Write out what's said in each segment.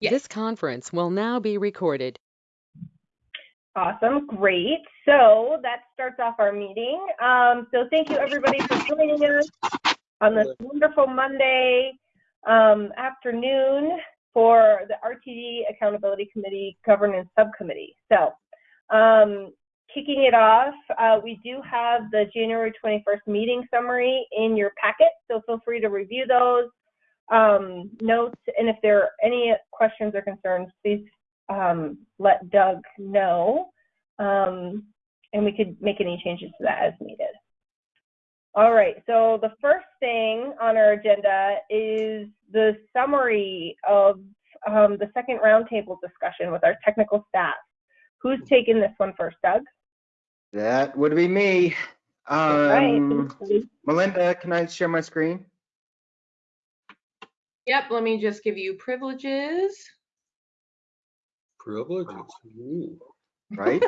Yes. This conference will now be recorded. Awesome, great. So that starts off our meeting. Um, so thank you everybody for joining us on this wonderful Monday um, afternoon for the RTD Accountability Committee Governance Subcommittee. So um, kicking it off, uh, we do have the January 21st meeting summary in your packet, so feel free to review those um, notes. And if there are any questions or concerns, please um, let Doug know. Um, and we could make any changes to that as needed. All right, so the first thing on our agenda is the summary of um, the second roundtable discussion with our technical staff. Who's taking this one first, Doug? That would be me. Right. Um, Melinda, can I share my screen? Yep, let me just give you privileges. Privileges. Ooh. Right?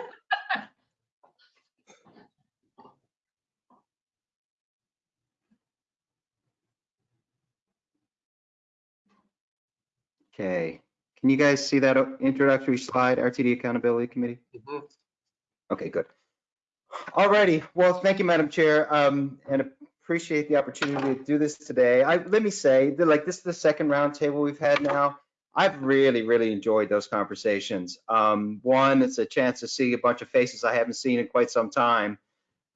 Okay, can you guys see that introductory slide, RTD Accountability Committee? Mhm. Okay, good. Alrighty, well, thank you, Madam Chair, um, and appreciate the opportunity to do this today. I, let me say, like, this is the second roundtable we've had now. I've really, really enjoyed those conversations. Um, one, it's a chance to see a bunch of faces I haven't seen in quite some time.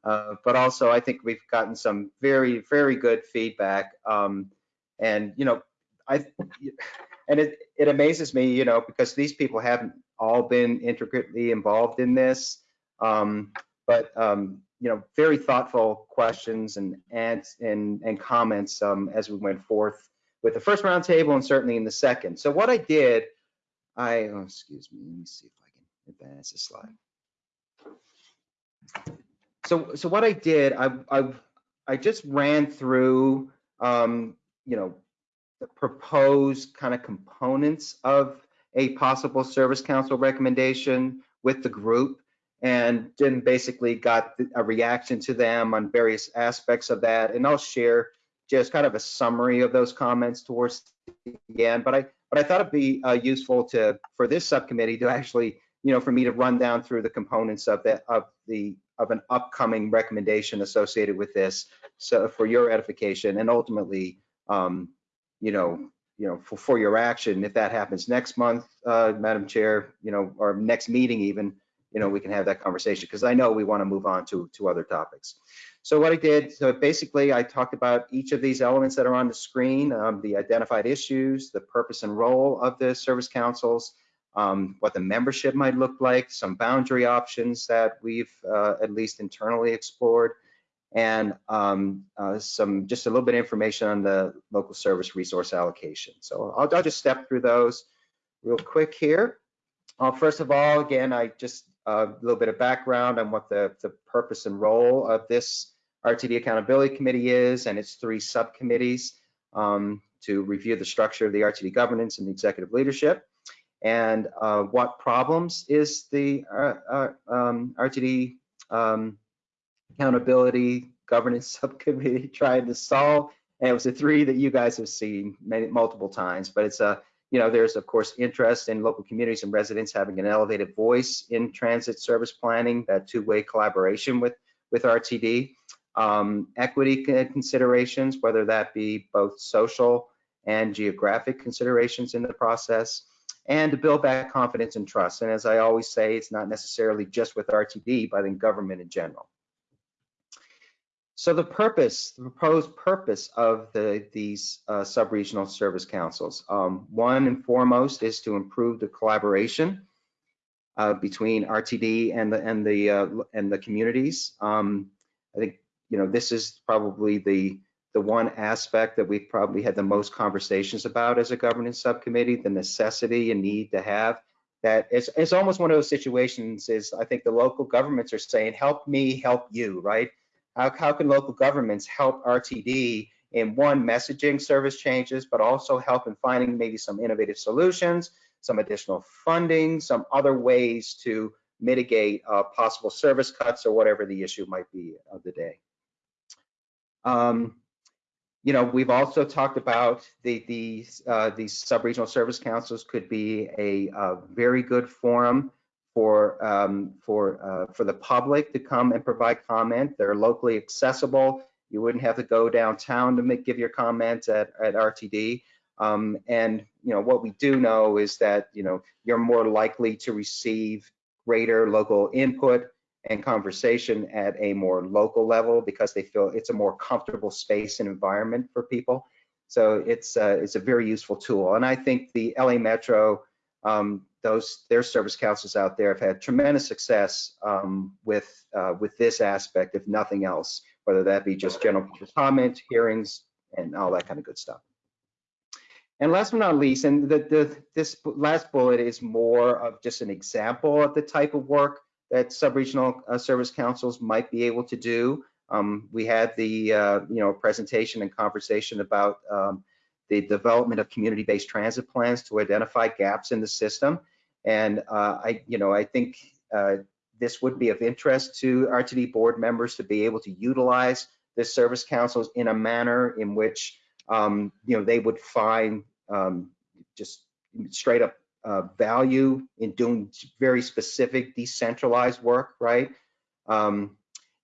Uh, but also, I think we've gotten some very, very good feedback. Um, and, you know, I, and it, it amazes me, you know, because these people haven't all been intricately involved in this. Um, but um, you know, very thoughtful questions and and and, and comments um, as we went forth with the first roundtable and certainly in the second. So what I did, I oh, excuse me, let me see if I can advance the slide. So so what I did, I I I just ran through um, you know the proposed kind of components of a possible service council recommendation with the group and then basically got a reaction to them on various aspects of that. And I'll share just kind of a summary of those comments towards the end. But I but I thought it'd be uh, useful to for this subcommittee to actually, you know, for me to run down through the components of that of the of an upcoming recommendation associated with this, so for your edification and ultimately, um, you know, you know, for, for your action, if that happens next month, uh, Madam Chair, you know, or next meeting even, you know, we can have that conversation because I know we want to move on to, to other topics. So what I did, so basically I talked about each of these elements that are on the screen, um, the identified issues, the purpose and role of the service councils, um, what the membership might look like, some boundary options that we've uh, at least internally explored, and um, uh, some just a little bit of information on the local service resource allocation. So I'll, I'll just step through those real quick here. Uh, first of all, again, I just a little bit of background on what the, the purpose and role of this RTD Accountability Committee is and its three subcommittees um, to review the structure of the RTD governance and the executive leadership and uh, what problems is the uh, uh, um, RTD um, Accountability Governance Subcommittee trying to solve. And it was the three that you guys have seen many, multiple times, but it's a you know, there's of course interest in local communities and residents having an elevated voice in transit service planning, that two-way collaboration with, with RTD. Um, equity considerations, whether that be both social and geographic considerations in the process, and to build back confidence and trust. And as I always say, it's not necessarily just with RTD, but in government in general. So the purpose, the proposed purpose of the, these uh, sub-regional service councils, um, one and foremost is to improve the collaboration uh, between RTD and the and the uh, and the communities. Um, I think you know this is probably the the one aspect that we've probably had the most conversations about as a governance subcommittee, the necessity and need to have that. It's, it's almost one of those situations is I think the local governments are saying, help me, help you, right? How, how can local governments help RTD in one, messaging service changes, but also help in finding maybe some innovative solutions, some additional funding, some other ways to mitigate uh, possible service cuts or whatever the issue might be of the day. Um, you know, we've also talked about the, uh, these sub-regional service councils could be a, uh very good forum for, um, for, uh, for the public to come and provide comment. They're locally accessible. You wouldn't have to go downtown to make, give your comments at, at RTD. Um, and, you know, what we do know is that, you know, you're more likely to receive greater local input and conversation at a more local level because they feel it's a more comfortable space and environment for people. So it's uh, it's a very useful tool. And I think the LA Metro, um, those their service councils out there have had tremendous success um, with uh, with this aspect, if nothing else, whether that be just general public comment, hearings, and all that kind of good stuff. And last but not least, and the, the, this last bullet is more of just an example of the type of work that sub-regional uh, service councils might be able to do. Um, we had the, uh, you know, presentation and conversation about um, the development of community-based transit plans to identify gaps in the system. And uh, I, you know, I think uh, this would be of interest to RTD board members to be able to utilize the service councils in a manner in which, um, you know, they would find um, just straight up uh, value in doing very specific decentralized work, right? Um,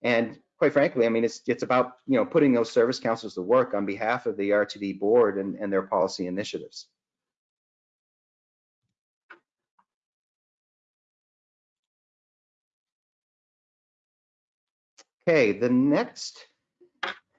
and quite frankly, I mean, it's it's about you know putting those service councils to work on behalf of the RTD board and, and their policy initiatives. Okay, the next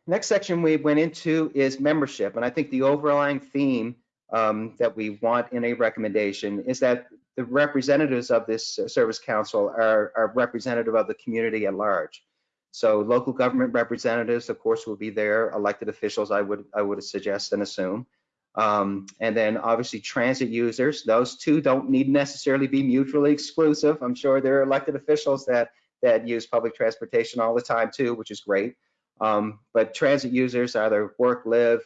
next section we went into is membership, and I think the overlying theme um, that we want in a recommendation is that the representatives of this service council are, are representative of the community at large. So local government representatives, of course, will be there. Elected officials, I would I would suggest and assume. Um, and then obviously transit users. Those two don't need necessarily be mutually exclusive. I'm sure there are elected officials that that use public transportation all the time too, which is great. Um, but transit users either work, live,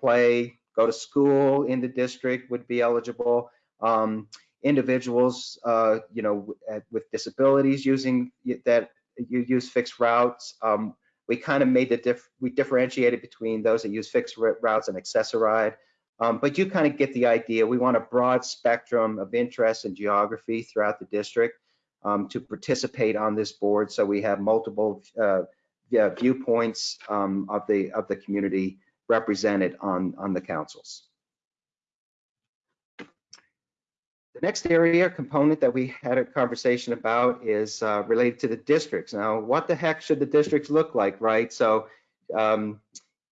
play, go to school in the district would be eligible. Um, individuals, uh, you know, with disabilities using that you use fixed routes. Um, we kind of made the diff we differentiated between those that use fixed routes and Access-a-Ride. Um, but you kind of get the idea. We want a broad spectrum of interest and geography throughout the district um, to participate on this board. So we have multiple uh, yeah, viewpoints um, of the of the community represented on, on the councils. The next area component that we had a conversation about is uh, related to the districts. Now, what the heck should the districts look like, right? So, um,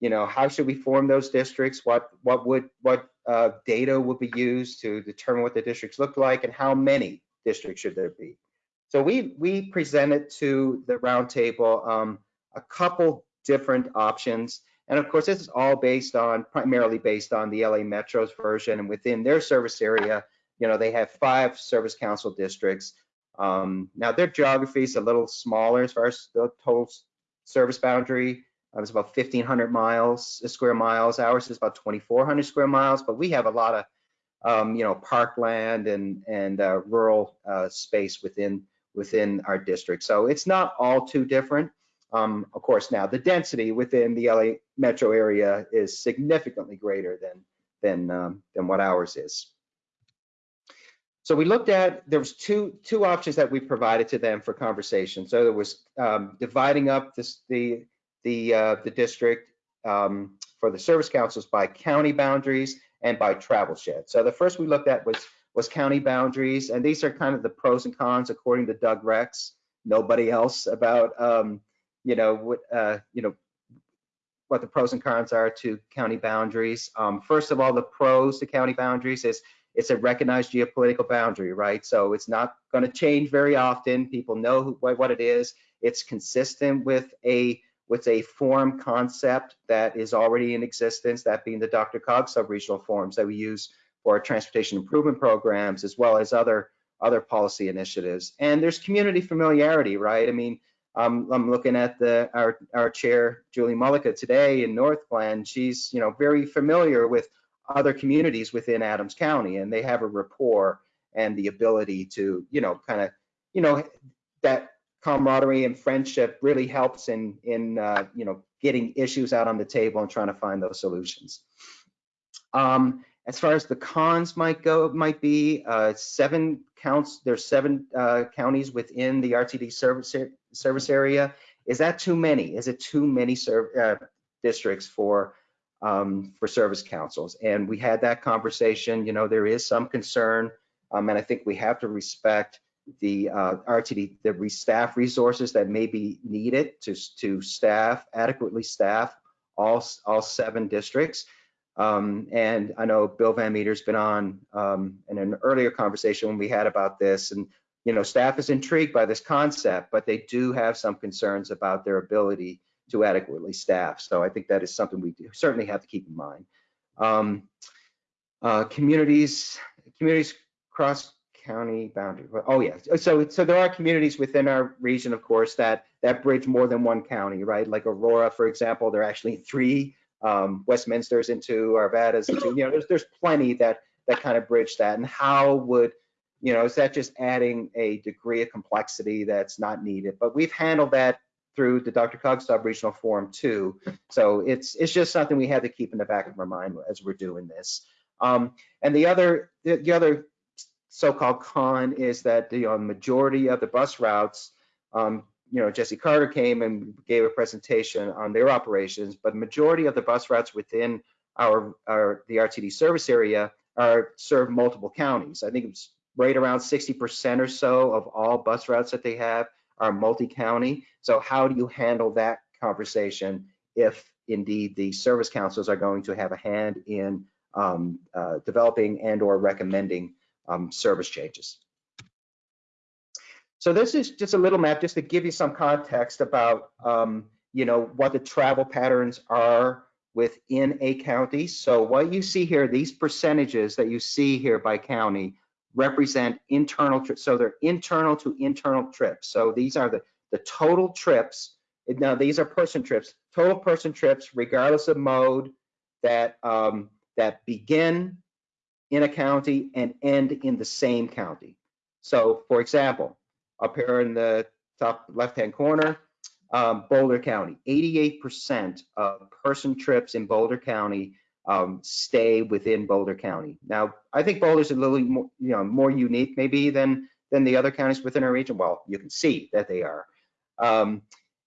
you know, how should we form those districts? What what would what uh, data would be used to determine what the districts look like, and how many districts should there be? So we we presented to the roundtable um, a couple different options. And of course, this is all based on, primarily based on the LA Metro's version. And within their service area, you know, they have five service council districts. Um, now, their geography is a little smaller as far as the total service boundary. Uh, it's about 1,500 miles, uh, square miles. Ours is about 2,400 square miles, but we have a lot of, um, you know, parkland and and uh, rural uh, space within within our district. So it's not all too different. Um, of course, now the density within the LA metro area is significantly greater than than um, than what ours is. So we looked at there was two two options that we provided to them for conversation. So there was um, dividing up this the the uh, the district um, for the service councils by county boundaries and by travel shed. So the first we looked at was was county boundaries, and these are kind of the pros and cons according to Doug Rex. Nobody else about um, you know, what, uh, you know, what the pros and cons are to county boundaries. Um, first of all, the pros to county boundaries is it's a recognized geopolitical boundary, right? So it's not going to change very often. People know who, what, it is. It's consistent with a with a form concept that is already in existence, that being the DRCOG sub-regional forms that we use our transportation improvement programs, as well as other other policy initiatives. And there's community familiarity, right? I mean, um, I'm looking at the our our chair Julie Mullica today in Northglenn. She's you know very familiar with other communities within Adams County, and they have a rapport and the ability to you know kind of you know that camaraderie and friendship really helps in in uh, you know getting issues out on the table and trying to find those solutions. Um, as far as the cons might go, might be uh, seven counts. There's seven uh, counties within the RTD service service area. Is that too many? Is it too many uh, districts for um, for service councils? And we had that conversation. You know, there is some concern, um, and I think we have to respect the uh, RTD, the staff resources that may be needed to to staff adequately staff all all seven districts. Um, and I know Bill Van Meter's been on um, in an earlier conversation when we had about this, and you know, staff is intrigued by this concept, but they do have some concerns about their ability to adequately staff. So I think that is something we certainly have to keep in mind. Um, uh, communities, communities cross county boundary. Oh yeah, so so there are communities within our region, of course, that that bridge more than one county, right? Like Aurora, for example, there are actually three um, Westminster's into Arvadas into, you know, there's, there's plenty that, that kind of bridge that. And how would, you know, is that just adding a degree of complexity that's not needed? But we've handled that through the DRCOG Sub-Regional Forum too. So it's, it's just something we have to keep in the back of our mind as we're doing this. Um, and the other, the, the other so-called con is that the uh, majority of the bus routes, um, you know, Jesse Carter came and gave a presentation on their operations, but majority of the bus routes within our, our the RTD service area are serve multiple counties. I think it's right around 60% or so of all bus routes that they have are multi-county. So how do you handle that conversation if indeed the service councils are going to have a hand in um, uh, developing and or recommending um, service changes? So this is just a little map just to give you some context about, um, you know, what the travel patterns are within a county. So what you see here, these percentages that you see here by county represent internal trips. So they're internal to internal trips. So these are the, the total trips. Now these are person trips, total person trips, regardless of mode that, um, that begin in a county and end in the same county. So for example, up here in the top left-hand corner, um, Boulder County, 88% of person trips in Boulder County um, stay within Boulder County. Now, I think Boulder's a little more, you know, more unique maybe than than the other counties within our region. Well, you can see that they are. Um,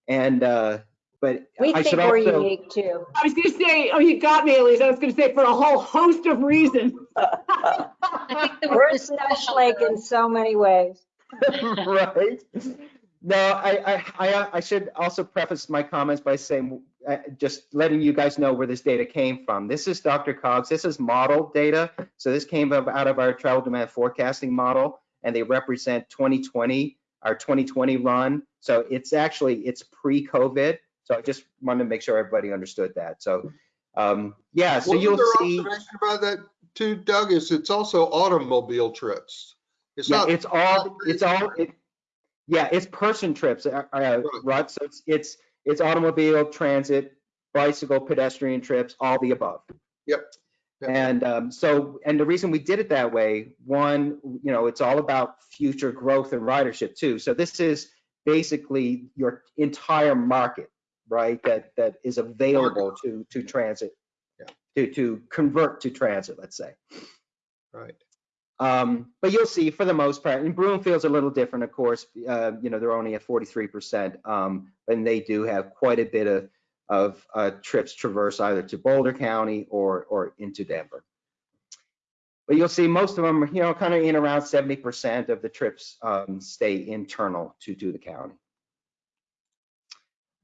and uh, but We I think should we're also, unique too. I was gonna say, oh, you got me, Elise. I was gonna say for a whole host of reasons. We're a slush lake in so many ways. right? No, I, I, I, I should also preface my comments by saying, uh, just letting you guys know where this data came from. This is DRCOG's. This is model data. So this came up out of our travel demand forecasting model, and they represent 2020, our 2020 run. So it's actually it's pre-COVID. So I just wanted to make sure everybody understood that. So, um, yeah. So you'll see. About that too, Doug, is it's also automobile trips. It's Yeah, not. it's all, it's all, it, yeah, it's person trips, uh, uh, right? So it's, it's, it's automobile, transit, bicycle, pedestrian trips, all the above. Yep. Yep. And um, so, and the reason we did it that way, one, you know, it's all about future growth and ridership too. So this is basically your entire market, right? That, that is available to, to transit. Yeah. To, to convert to transit, let's say. Right. Um, but you'll see for the most part, and Broomfield's a little different, of course, uh, you know, they're only at 43%, um, and they do have quite a bit of, of, uh, trips traverse either to Boulder County or, or into Denver. But you'll see most of them, you know, kind of in around 70% of the trips, um, stay internal to, to the county.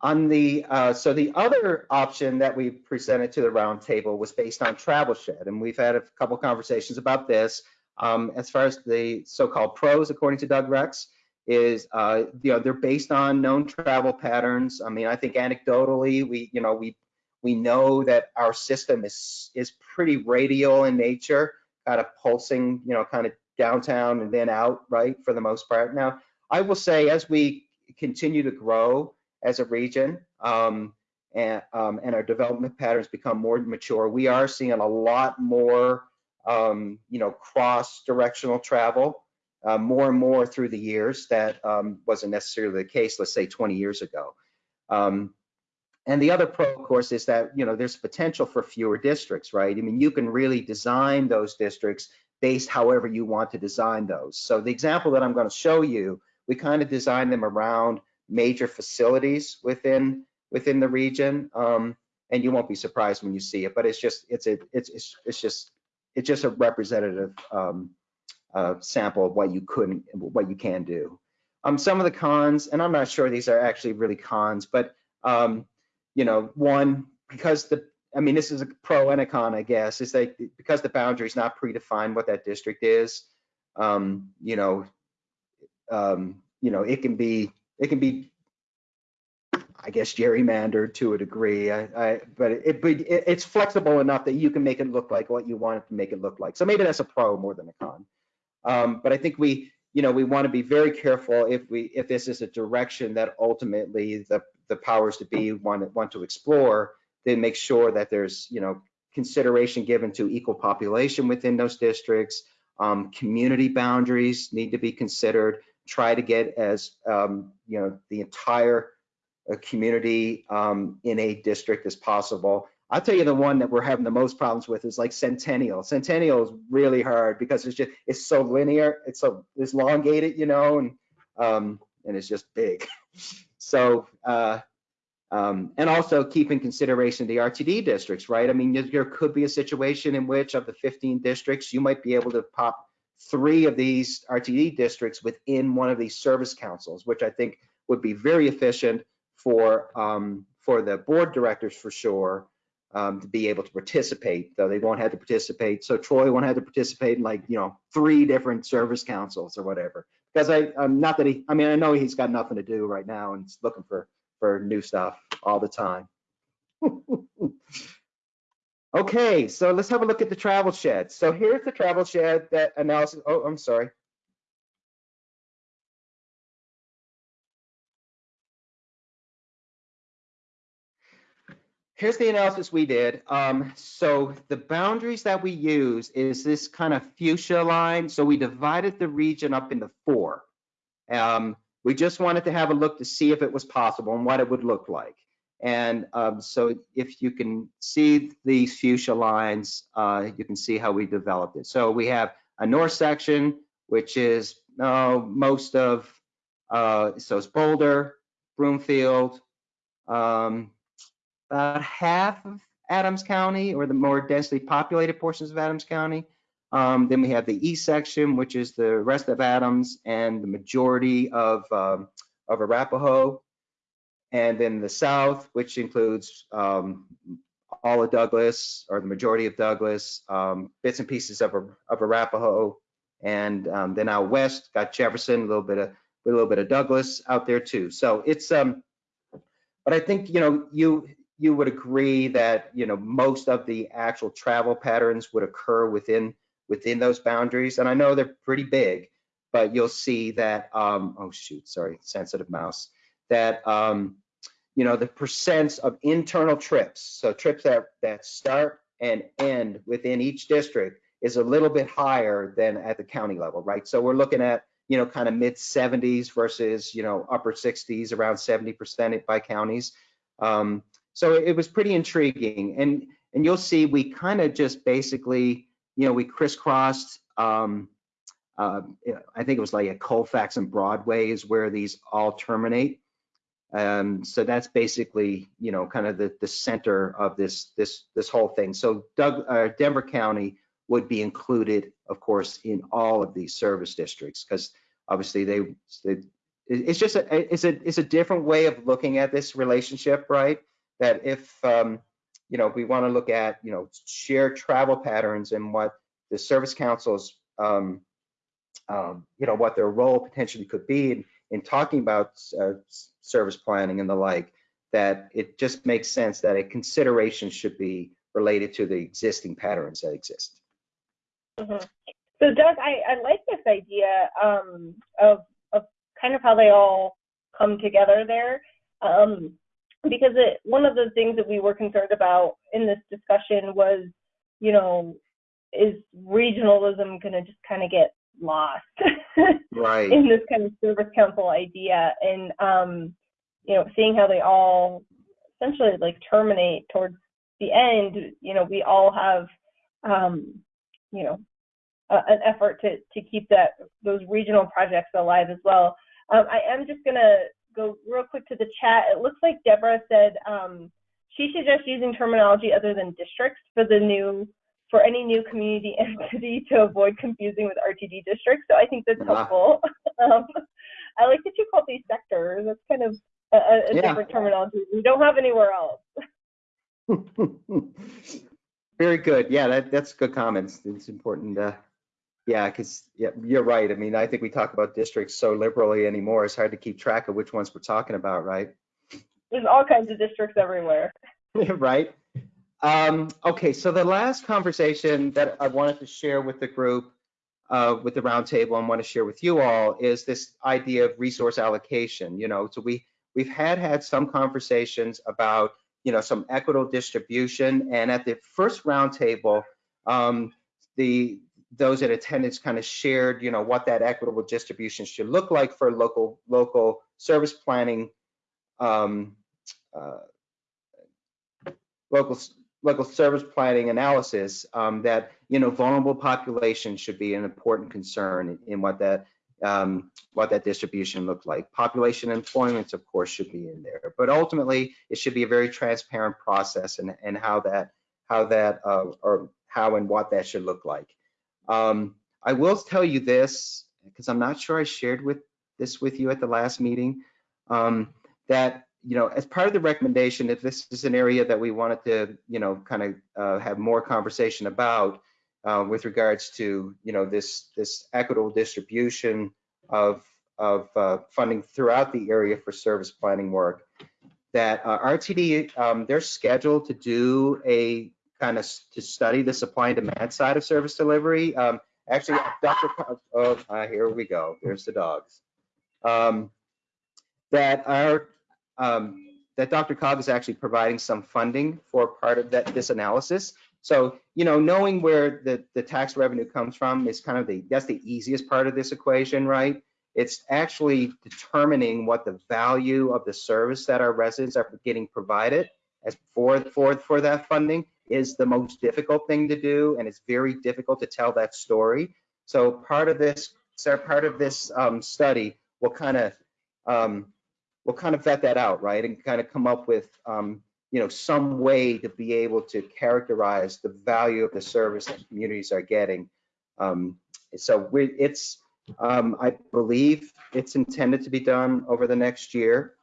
On the, uh, so the other option that we presented to the roundtable was based on Travel Shed, and we've had a couple conversations about this. Um, as far as the so-called pros, according to Doug Rex, is uh, you know they're based on known travel patterns. I mean, I think anecdotally, we you know we we know that our system is is pretty radial in nature, kind of pulsing, you know, kind of downtown and then out, right, for the most part. Now, I will say as we continue to grow as a region, um, and um, and our development patterns become more mature, we are seeing a lot more um, you know, cross-directional travel uh, more and more through the years. That um, wasn't necessarily the case, let's say 20 years ago. Um, and the other pro, of course, is that, you know, there's potential for fewer districts, right? I mean, you can really design those districts based however you want to design those. So the example that I'm going to show you, we kind of design them around major facilities within within the region. Um, and you won't be surprised when you see it, but it's just it's a it's it's, it's just it's just a representative um, uh, sample of what you couldn't what you can do. Um, some of the cons, and I'm not sure these are actually really cons, but um, you know, one because the I mean, this is a pro and a con, I guess, is that because the boundary is not predefined what that district is, um, you know, um, you know, it can be, it can be, I guess, gerrymandered to a degree. I, I but it, but it, it's flexible enough that you can make it look like what you want it to make it look like. So maybe that's a pro more than a con. Um, but I think we, you know, we want to be very careful if we, if this is a direction that ultimately the, the powers to be want, want to explore then make sure that there's, you know, consideration given to equal population within those districts. Um, community boundaries need to be considered. Try to get as, um, you know, the entire uh, community um, in a district as possible. I'll tell you the one that we're having the most problems with is like Centennial. Centennial is really hard because it's just, it's so linear, it's so, it's elongated, you know, and, um, and it's just big. So, uh, um, and also keep in consideration the RTD districts, right? I mean, there could be a situation in which of the 15 districts, you might be able to pop three of these RTD districts within one of these service councils, which I think would be very efficient for um, for the board directors for sure um, to be able to participate, though they won't have to participate. So Troy won't have to participate in like, you know, three different service councils or whatever. Because I, I'm not that he, I mean, I know he's got nothing to do right now and he's looking for for new stuff all the time. okay, so let's have a look at the travel shed. So here's the travel shed that analysis. Oh, I'm sorry. Here's the analysis we did. Um, so the boundaries that we use is this kind of fuchsia line. So we divided the region up into four. Um, we just wanted to have a look to see if it was possible and what it would look like. And um, so if you can see these fuchsia lines, uh, you can see how we developed it. So we have a north section, which is uh, most of, uh, so it's Boulder, Broomfield, um, about half of Adams County or the more densely populated portions of Adams County. Um, then we have the east section, which is the rest of Adams and the majority of, um, of Arapahoe. And then the south, which includes um, all of Douglas or the majority of Douglas, um, bits and pieces of, of Arapahoe. And um, then out west, got Jefferson, a little bit of a little bit of Douglas out there too. So it's um, but I think you know you you would agree that you know most of the actual travel patterns would occur within within those boundaries. And I know they're pretty big, but you'll see that, um, oh shoot, sorry, sensitive mouse, that, um, you know, the percents of internal trips, so trips that, that start and end within each district is a little bit higher than at the county level, right? So we're looking at, you know, kind of mid 70s versus, you know, upper 60s, around 70% by counties. Um, so it was pretty intriguing. And, and you'll see we kind of just basically, you know, we crisscrossed, um, uh, I think it was like a Colfax and Broadway is where these all terminate. Um, so that's basically, you know, kind of the, the center of this this this whole thing. So Doug, uh, Denver County would be included, of course, in all of these service districts because obviously they, they it's just a it's a it's a different way of looking at this relationship, right? That if um, you know, we want to look at, you know, shared travel patterns and what the service councils, um, um, you know, what their role potentially could be in, in talking about uh, service planning and the like, that it just makes sense that a consideration should be related to the existing patterns that exist. Mm-hmm. So Doug, I, I like this idea um, of, of kind of how they all come together there. Um, because it, one of the things that we were concerned about in this discussion was, you know, is regionalism going to just kind of get lost right. in this kind of service council idea? And, um, you know, seeing how they all essentially like terminate towards the end, you know, we all have, um, you know, a- an effort to, to keep that, those regional projects alive as well. Um, I am just gonna go real quick to the chat. It looks like Deborah said, um, she suggests using terminology other than districts for the new, for any new community entity to avoid confusing with RTD districts. So I think that's Ah. helpful. Um, I like that you call these sectors. That's kind of a, a a Yeah. different terminology we don't have anywhere else. Very good. Yeah, that, that's good comments. It's important. Uh, yeah, because yeah, you're right. I mean, I think we talk about districts so liberally anymore. It's hard to keep track of which ones we're talking about, right? There's all kinds of districts everywhere. right? Um, okay, so the last conversation that I wanted to share with the group, uh, with the roundtable, and want to share with you all is this idea of resource allocation. You know, so we we've had had some conversations about you know some equitable distribution, and at the first roundtable, um, the those in attendance kind of shared you know what that equitable distribution should look like for local local service planning. Um, uh, local local service planning analysis um, that you know vulnerable populations should be an important concern in, what that um, what that distribution looked like. Population employment, of course, should be in there, but ultimately it should be a very transparent process and and how that how that uh, or how and what that should look like. Um, I will tell you this because I'm not sure I shared with this with you at the last meeting um, that you know, as part of the recommendation, if this is an area that we wanted to, you know, kind of uh, have more conversation about uh, with regards to, you know, this this equitable distribution of of uh, funding throughout the area for service planning work, that uh, RTD um, they're scheduled to do a kind of to study the supply and demand side of service delivery. Um, actually, Dr. Co- Oh, uh, here we go. There's the dogs. Um, that our um, that DRCOG is actually providing some funding for part of that, this analysis. So, you know, knowing where the, the tax revenue comes from is kind of the, that's the easiest part of this equation, right? It's actually determining what the value of the service that our residents are getting provided as for, for, for that funding is the most difficult thing to do. And it's very difficult to tell that story. So part of this, part of this um, study will kind of, um, we'll kind of vet that out, right? And kind of come up with, um, you know, some way to be able to characterize the value of the service that communities are getting. Um, so we, it's, um, I believe it's intended to be done over the next year.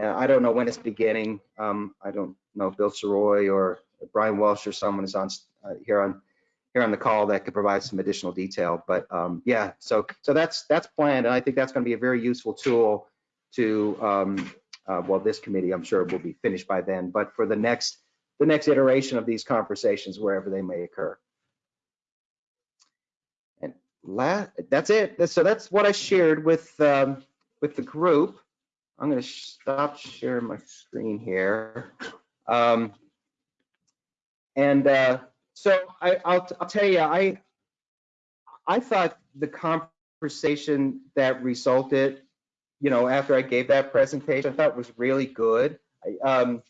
Uh, I don't know when it's beginning. Um, I don't know Bill Sirois or Brian Welsh or someone is on uh, here on here on the call that could provide some additional detail. But um, yeah, so so that's that's planned, and I think that's going to be a very useful tool to um, uh, well, this committee I'm sure will be finished by then, but for the next the next iteration of these conversations, wherever they may occur. And that's it. So that's what I shared with um, with the group. I'm going to stop sharing my screen here. Um, and uh, so I, I'll, I'll tell you, I I thought the conversation that resulted, you know, after I gave that presentation, I thought was really good. I, um,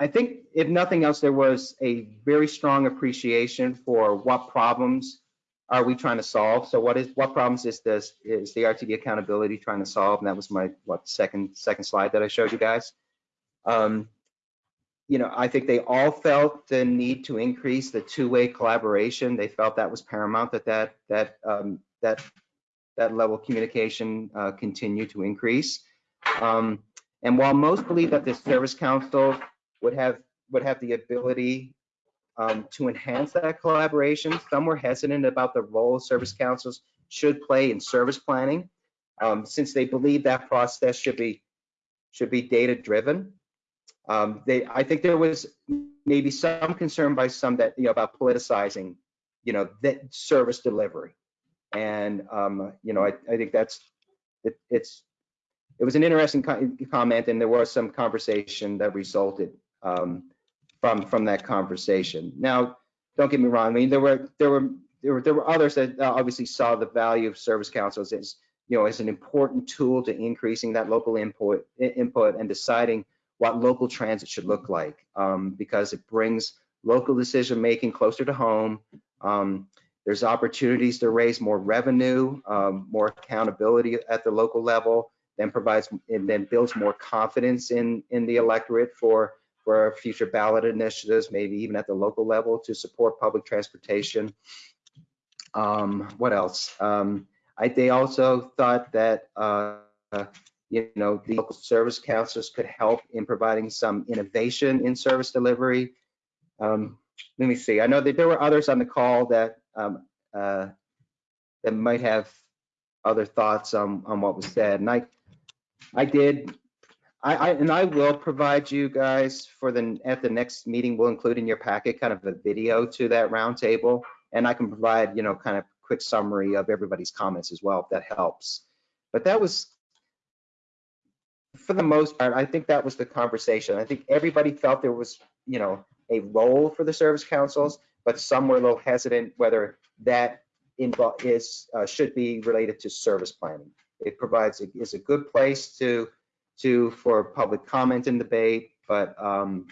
I think if nothing else, there was a very strong appreciation for what problems are we trying to solve. So what is what problems is this is the RTD accountability trying to solve? And that was my what second second slide that I showed you guys. Um, you know, I think they all felt the need to increase the two-way collaboration. They felt that was paramount that that that um, that that level of communication uh, continue to increase. Um, and while most believe that the Service Council would have would have the ability um, to enhance that collaboration, some were hesitant about the role Service Councils should play in service planning, um, since they believe that process should be should be data driven. Um, they, I think there was maybe some concern by some that, you know, about politicizing, you know, that service delivery. And, um, you know, I, I think that's, it, it's, it was an interesting co- comment and there was some conversation that resulted um, from, from that conversation. Now, don't get me wrong, I mean, there were, there were, there were, there were others that uh, obviously saw the value of service councils as, you know, as an important tool to increasing that local input, input and deciding what local transit should look like um, because it brings local decision making closer to home. Um, there's opportunities to raise more revenue, um, more accountability at the local level, then provides and then builds more confidence in in the electorate for for future ballot initiatives, maybe even at the local level to support public transportation. Um, what else? Um, I, they also thought that, uh, you know, the local service counselors could help in providing some innovation in service delivery. Um, let me see. I know that there were others on the call that um, uh, that might have other thoughts on on what was said, and I I did I, I, and I will provide you guys for the, at the next meeting, we'll include in your packet kind of a video to that roundtable. And I can provide, you know, kind of quick summary of everybody's comments as well, if that helps. But that was, for the most part, I think that was the conversation. I think everybody felt there was, you know, a role for the service councils, but some were a little hesitant whether that is uh, should be related to service planning. It provides, is a good place to, to for public comment and debate, but um,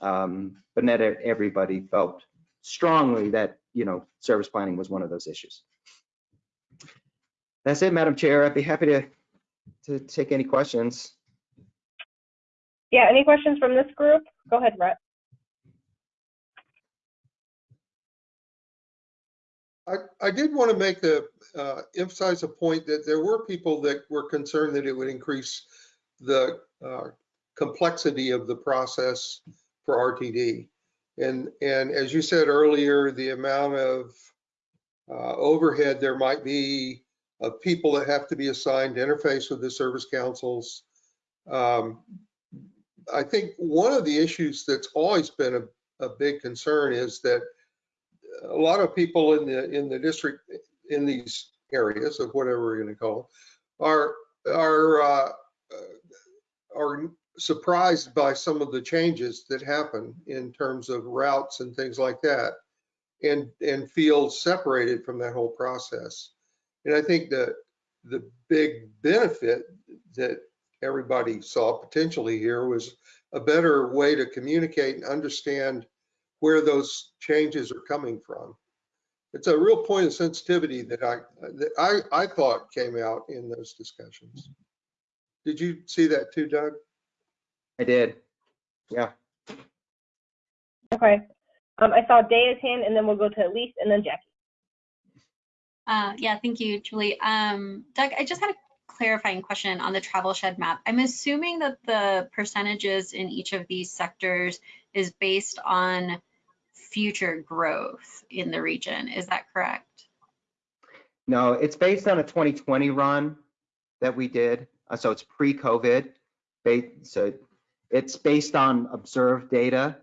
um, but not everybody felt strongly that you know service planning was one of those issues. That's it, Madam Chair. I'd be happy to to take any questions. Yeah, any questions from this group? Go ahead, Brett. I, I did want to make the, uh, emphasize a point that there were people that were concerned that it would increase the uh, complexity of the process for RTD. And, and as you said earlier, the amount of uh, overhead there might be of people that have to be assigned to interface with the service councils. Um, I think one of the issues that's always been a, a big concern is that a lot of people in the in the district in these areas of whatever we're going to call are are uh, are surprised by some of the changes that happen in terms of routes and things like that and and feel separated from that whole process and i think that the big benefit that everybody saw potentially here was a better way to communicate and understand where those changes are coming from it's a real point of sensitivity that i that i i thought came out in those discussions did you see that too, Doug? I did. Yeah. Okay. Um, I saw Daya's hand, and then we'll go to Elise, and then Jackie. Uh, yeah, thank you, Julie. Um, Doug, I just had a clarifying question on the travel shed map. I'm assuming that the percentages in each of these sectors is based on future growth in the region. Is that correct? No, it's based on a 2020 run that we did. Uh, so it's pre-COVID. So it's based on observed data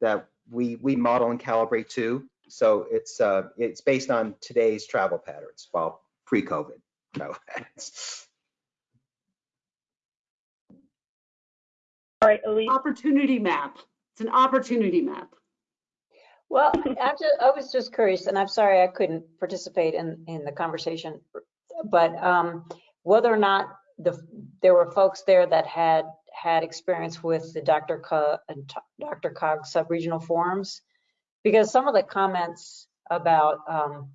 that we we model and calibrate to. So it's uh, it's based on today's travel patterns, well, pre-COVID travel patterns. All right, Elise. Opportunity map. It's an opportunity map. Well, I'm just, I was just curious, and I'm sorry I couldn't participate in, in the conversation, but um, whether or not the, there were folks there that had had experience with the Dr. Co DRCOG sub-regional forums, because some of the comments about, um,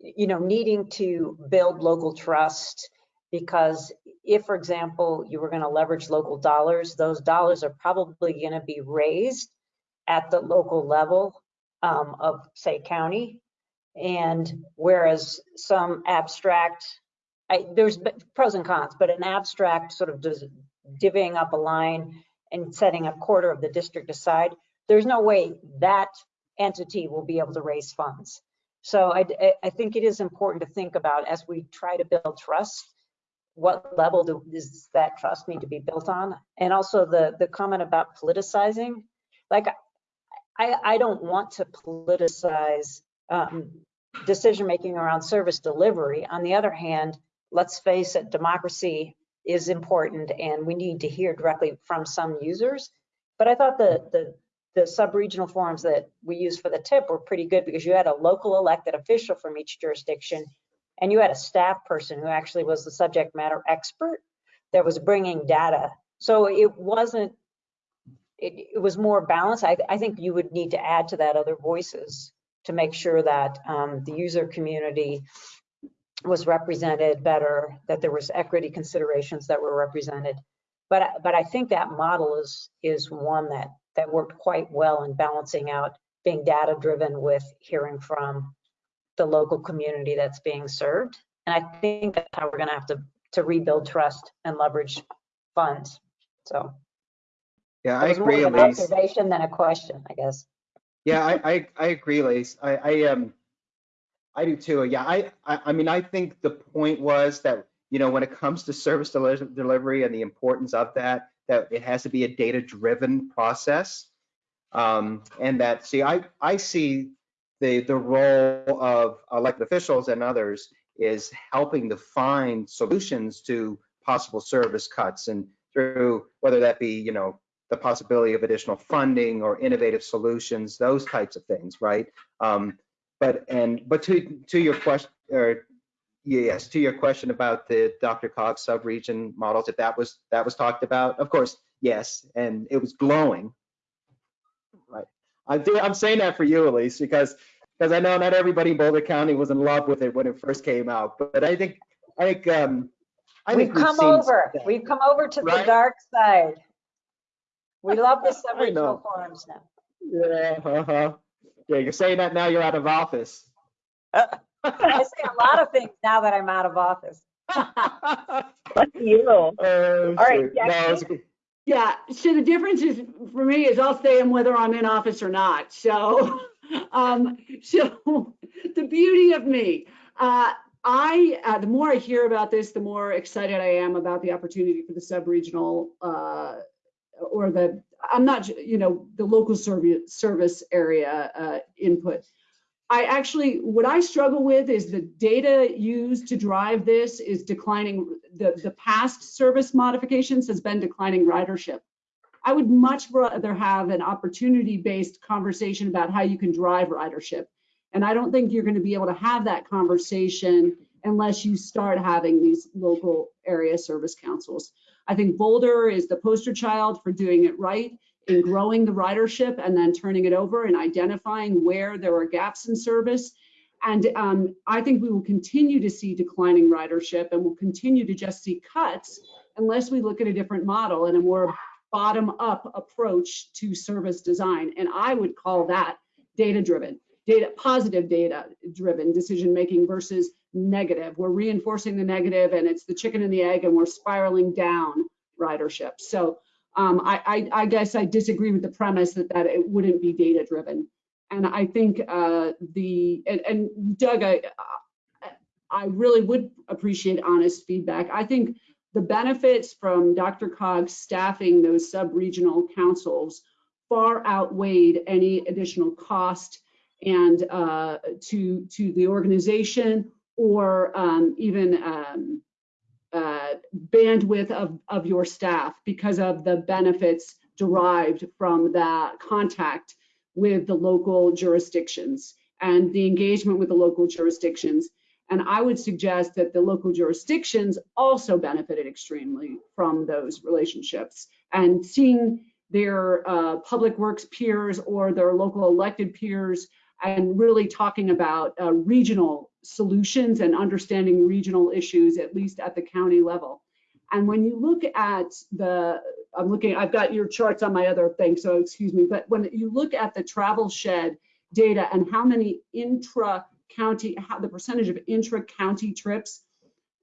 you know, needing to build local trust, because if, for example, you were going to leverage local dollars, those dollars are probably going to be raised at the local level um, of, say, county. And whereas some abstract I, there's pros and cons, but an abstract sort of divvying up a line and setting a quarter of the district aside, there's no way that entity will be able to raise funds. So I, I think it is important to think about as we try to build trust, what level do, does that trust need to be built on? And also the, the comment about politicizing, like I, I don't want to politicize um, decision making around service delivery. On the other hand, let's face it, democracy is important and we need to hear directly from some users. But I thought the, the, the sub-regional forums that we used for the tip were pretty good because you had a local elected official from each jurisdiction and you had a staff person who actually was the subject matter expert that was bringing data So it wasn't, it, it was more balanced. I, I think you would need to add to that other voices to make sure that um, the user community was represented better, that there was equity considerations that were represented. But, but I think that model is, is one that, that worked quite well in balancing out being data driven with hearing from the local community that's being served. And I think that's how we're gonna have to, to rebuild trust and leverage funds. So. Yeah, I was more agree, of an Elise. Observation than a question, I guess. Yeah, I, I, I agree, Lace. I, I, um, I do too. Yeah, I, I, I mean, I think the point was that, you know, when it comes to service deli- delivery and the importance of that, that it has to be a data-driven process. Um, and that, see, I, I see the, the role of elected officials and others is helping to find solutions to possible service cuts and through, whether that be, you know, the possibility of additional funding or innovative solutions, those types of things, right? Um, but and but to to your question, or yes, to your question about the DRCOG sub-region models, if that was that was talked about, of course, yes, and it was glowing, right? I do. I'm saying that for you, Elise, because because I know not everybody in Boulder County was in love with it when it first came out, but I think I think um, I We've think we've come over, that. we've come over to the dark side. We love the sub-regional forums now. Yeah, uh-huh. Yeah, you're saying that now you're out of office. I say a lot of things now that I'm out of office. Lucky you. All right, Jackie? Yeah, so the difference is, for me, is I'll stay in whether I'm in office or not. So, um, so the beauty of me, uh, I, uh, the more I hear about this, the more excited I am about the opportunity for the sub-regional, uh, or the, I'm not, you know, the local service, service area, uh, input. I actually, what I struggle with is the data used to drive this is declining. The, the past service modifications has been declining ridership. I would much rather have an opportunity-based conversation about how you can drive ridership. And I don't think you're going to be able to have that conversation unless you start having these local area service councils. I think Boulder is the poster child for doing it right in growing the ridership and then turning it over and identifying where there are gaps in service. And um, I think we will continue to see declining ridership and we'll continue to just see cuts unless we look at a different model and a more bottom-up approach to service design. And I would call that data-driven, data, positive data-driven decision-making versus negative. We're reinforcing the negative and it's the chicken and the egg and we're spiraling down ridership. So um, I, I, I guess I disagree with the premise that, that it wouldn't be data driven. And I think uh, the, and, and Doug, I, I really would appreciate honest feedback. I think the benefits from DRCOG's staffing those sub-regional councils far outweighed any additional cost and uh, to, to the organization or um, even um, uh, bandwidth of, of your staff because of the benefits derived from that contact with the local jurisdictions and the engagement with the local jurisdictions. And I would suggest that the local jurisdictions also benefited extremely from those relationships and seeing their uh, public works peers or their local elected peers and really talking about uh, regional solutions and understanding regional issues, at least at the county level. And when you look at the, I'm looking, I've got your charts on my other thing, so excuse me, but when you look at the travel shed data and how many intra-county, how the percentage of intra-county trips,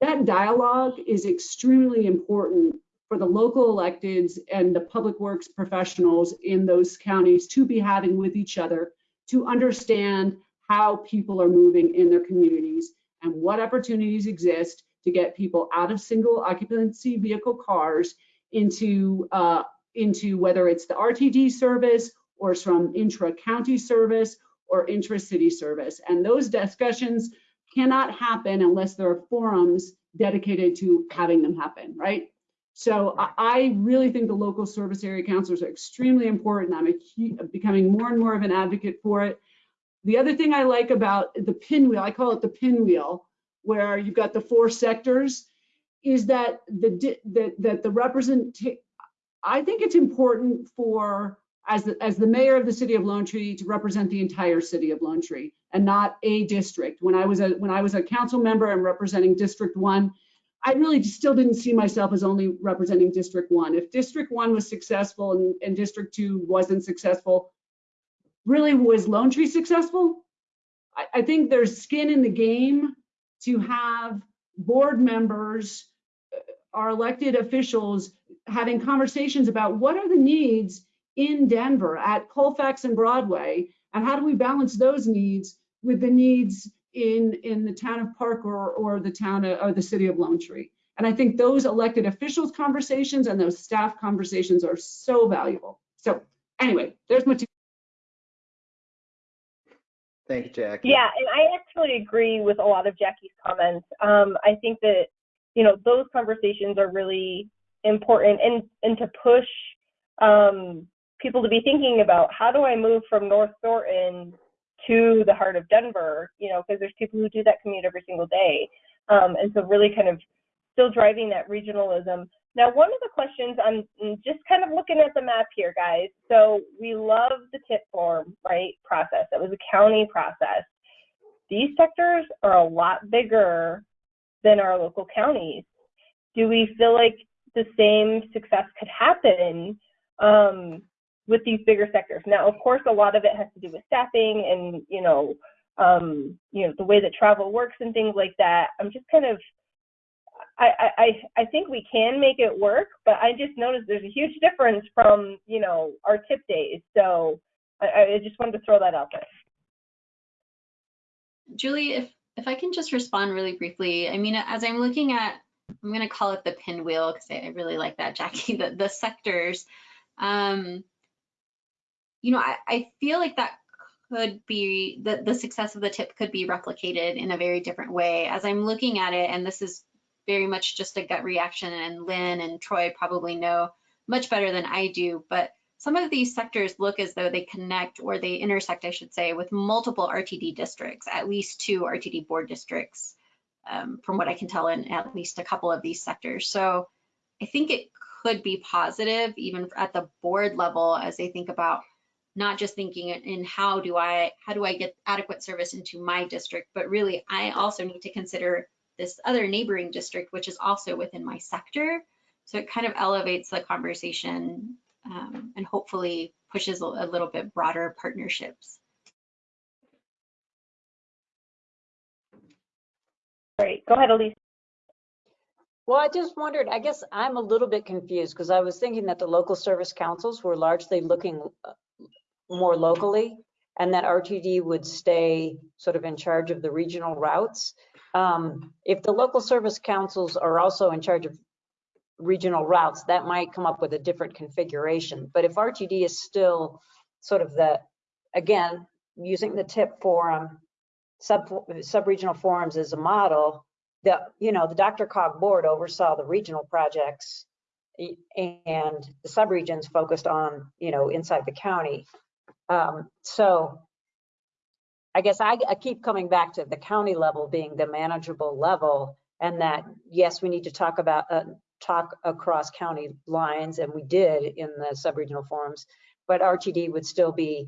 that dialogue is extremely important for the local electeds and the public works professionals in those counties to be having with each other to understand how people are moving in their communities and what opportunities exist to get people out of single occupancy vehicle cars into uh, into whether it's the RTD service or from intra-county service or intra-city service. And those discussions cannot happen unless there are forums dedicated to having them happen, right? So I, really think the local service area councilors are extremely important. I'm a, becoming more and more of an advocate for it. The other thing I like about the pinwheel, I call it the pinwheel, where you've got the four sectors, is that the that that the represent I think it's important for, as the, as the mayor of the city of Lone Tree, to represent the entire city of Lone Tree and not a district. When I was a, when I was a council member and representing District One, I really still didn't see myself as only representing District One. If District One was successful and, and District Two wasn't successful, really was Lone Tree successful? I, I think there's skin in the game to have board members, uh, our elected officials, having conversations about what are the needs in Denver at Colfax and Broadway, and how do we balance those needs with the needs in, in the town of Park or, or the town of- or the city of Lone Tree? And I think those elected officials conversations and those staff conversations are so valuable. So anyway, there's my two Thank you, Jackie. Yeah, and I actually agree with a lot of Jackie's comments. Um, I think that, you know, those conversations are really important and, and to push um, people to be thinking about how do I move from North Thornton to the heart of Denver, you know, because there's people who do that commute every single day. Um, and so really kind of still driving that regionalism. Now, one of the questions I'm just kind of looking at the map here, guys. So we love the tip form, right, process. That was a county process. These sectors are a lot bigger than our local counties. Do we feel like the same success could happen um, with these bigger sectors? Now, of course, a lot of it has to do with staffing and you know, um, you know, the way that travel works and things like that. I'm just kind of I, I, I think we can make it work, but I just noticed there's a huge difference from, you know, our tip days. So I, I just wanted to throw that out there. Julie, if if I can just respond really briefly, I mean, as I'm looking at, I'm going to call it the pinwheel because I, I really like that, Jackie. The the sectors, um, you know, I, I feel like that could be the the success of the tip could be replicated in a very different way. As I'm looking at it, and this is very much just a gut reaction, and Lynn and Troy probably know much better than I do, but some of these sectors look as though they connect or they intersect, I should say, with multiple RTD districts, at least two RTD board districts, um, from what I can tell in at least a couple of these sectors. So I think it could be positive even at the board level as they think about not just thinking in how do I how do I get adequate service into my district, but really I also need to consider this other neighboring district, which is also within my sector. So it kind of elevates the conversation um, and hopefully pushes a, a little bit broader partnerships. Great. Go ahead, Elise. Well, I just wondered, I guess I'm a little bit confused because I was thinking that the local service councils were largely looking uh, more locally and that RTD would stay sort of in charge of the regional routes. Um, If the local service councils are also in charge of regional routes, that might come up with a different configuration. But if RTD is still sort of the, again, using the TIP forum, sub, sub-regional forums as a model, the, you know, the DRCOG board oversaw the regional projects and the subregions focused on, you know, inside the county. Um, So I guess I, I keep coming back to the county level being the manageable level and that, yes, we need to talk about, uh, talk across county lines, and we did in the sub-regional forums, but RTD would still be